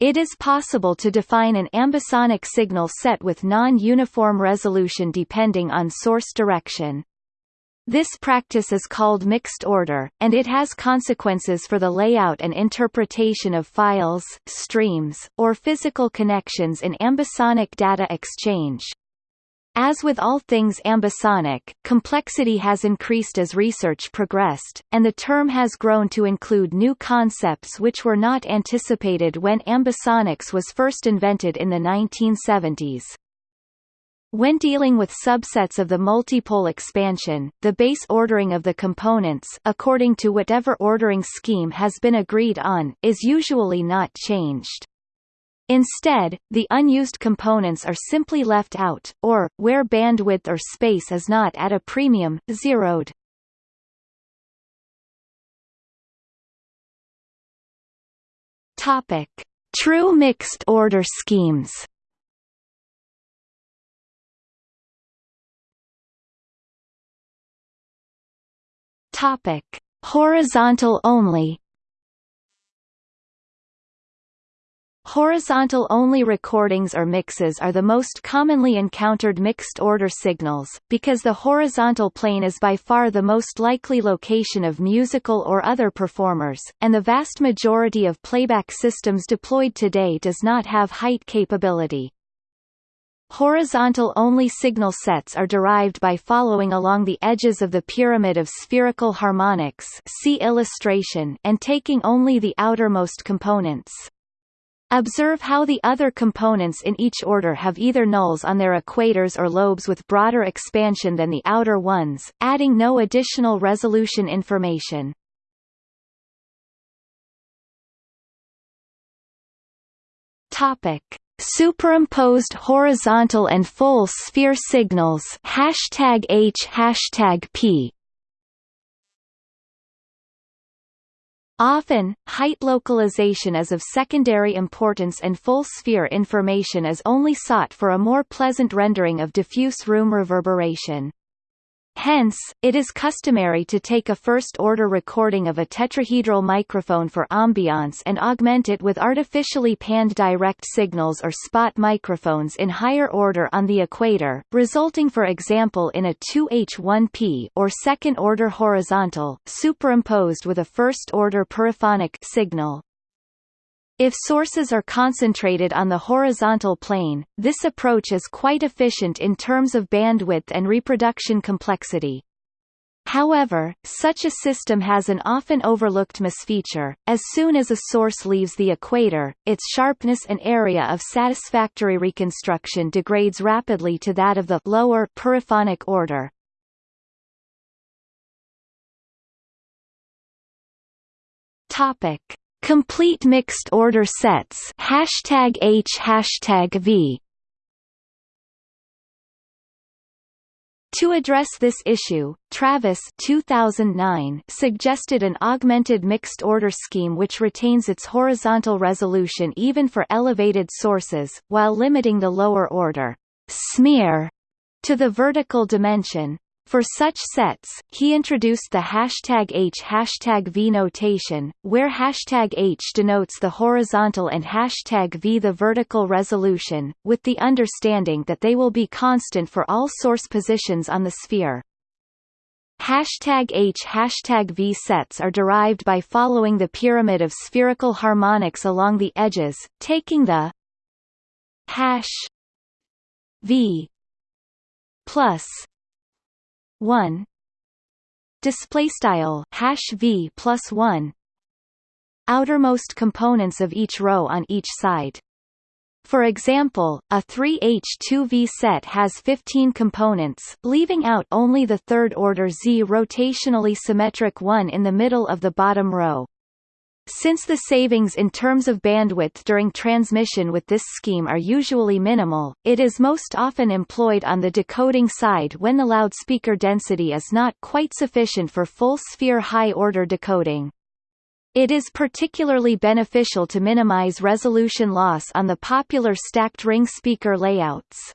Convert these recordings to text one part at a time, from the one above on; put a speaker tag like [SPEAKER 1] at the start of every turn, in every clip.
[SPEAKER 1] It is possible to define an ambisonic signal set with non-uniform resolution depending on source direction. This practice is called mixed order, and it has consequences for the layout and interpretation of files, streams, or physical connections in ambisonic data exchange. As with all things ambisonic, complexity has increased as research progressed, and the term has grown to include new concepts which were not anticipated when ambisonics was first invented in the 1970s. When dealing with subsets of the multipole expansion, the base ordering of the components according to whatever ordering scheme has been agreed on, is usually not changed. Instead, the unused components are simply left out, or, where bandwidth or space is not at a premium, zeroed. Topic. True mixed order schemes Topic: Horizontal only. Horizontal-only recordings or mixes are the most commonly encountered mixed-order signals, because the horizontal plane is by far the most likely location of musical or other performers, and the vast majority of playback systems deployed today does not have height capability. Horizontal-only signal sets are derived by following along the edges of the pyramid of spherical harmonics see illustration and taking only the outermost components. Observe how the other components in each order have either nulls on their equators or lobes with broader expansion than the outer ones, adding no additional resolution information. Topic: Superimposed horizontal and full sphere signals. Hashtag H hashtag P Often, height localization is of secondary importance and full sphere information is only sought for a more pleasant rendering of diffuse room reverberation. Hence, it is customary to take a first-order recording of a tetrahedral microphone for ambiance and augment it with artificially panned direct signals or spot microphones in higher order on the equator, resulting for example in a 2H1P or second-order horizontal, superimposed with a first-order periphonic signal. If sources are concentrated on the horizontal plane, this approach is quite efficient in terms of bandwidth and reproduction complexity. However, such a system has an often overlooked misfeature, as soon as a source leaves the equator, its sharpness and area of satisfactory reconstruction degrades rapidly to that of the lower periphonic order. Topic. Complete mixed order sets hashtag H hashtag V To address this issue, Travis 2009 suggested an augmented mixed order scheme which retains its horizontal resolution even for elevated sources, while limiting the lower order smear to the vertical dimension. For such sets, he introduced the hashtag H hashtag V notation, where hashtag H denotes the horizontal and hashtag V the vertical resolution, with the understanding that they will be constant for all source positions on the sphere. Hashtag H hashtag V sets are derived by following the pyramid of spherical harmonics along the edges, taking the hash V plus 1 display style hash v plus 1 outermost components of each row on each side. For example, a 3H2V set has 15 components, leaving out only the third-order Z rotationally symmetric one in the middle of the bottom row. Since the savings in terms of bandwidth during transmission with this scheme are usually minimal, it is most often employed on the decoding side when the loudspeaker density is not quite sufficient for full-sphere high-order decoding. It is particularly beneficial to minimize resolution loss on the popular stacked ring speaker layouts.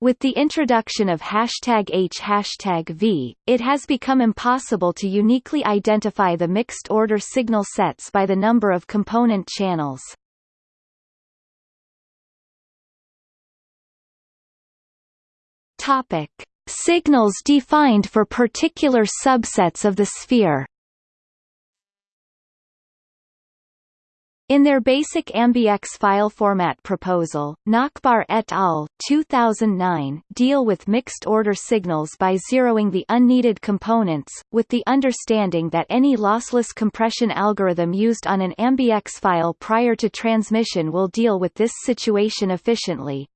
[SPEAKER 1] With the introduction of hashtag H hashtag V, it has become impossible to uniquely identify the mixed-order signal sets by the number of component channels. Topic. Signals defined for particular subsets of the sphere In their basic AmbiX file format proposal, Nachbar et al. 2009 deal with mixed-order signals by zeroing the unneeded components, with the understanding that any lossless compression algorithm used on an AmbiX file prior to transmission will deal with this situation efficiently.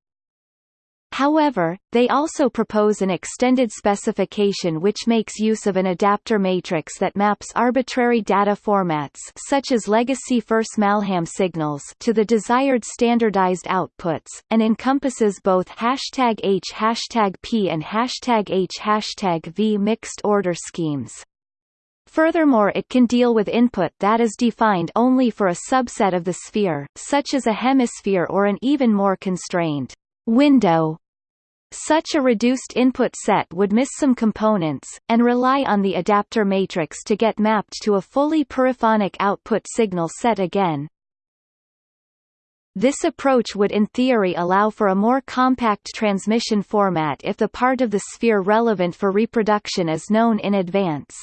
[SPEAKER 1] However, they also propose an extended specification which makes use of an adapter matrix that maps arbitrary data formats such as legacy Furse-Malham signals to the desired standardized outputs, and encompasses both hashtag H hashtag P and hashtag H hashtag V mixed order schemes. Furthermore it can deal with input that is defined only for a subset of the sphere, such as a hemisphere or an even more constrained window such a reduced input set would miss some components, and rely on the adapter matrix to get mapped to a fully periphonic output signal set again. This approach would in theory allow for a more compact transmission format if the part of the sphere relevant for reproduction is known in advance.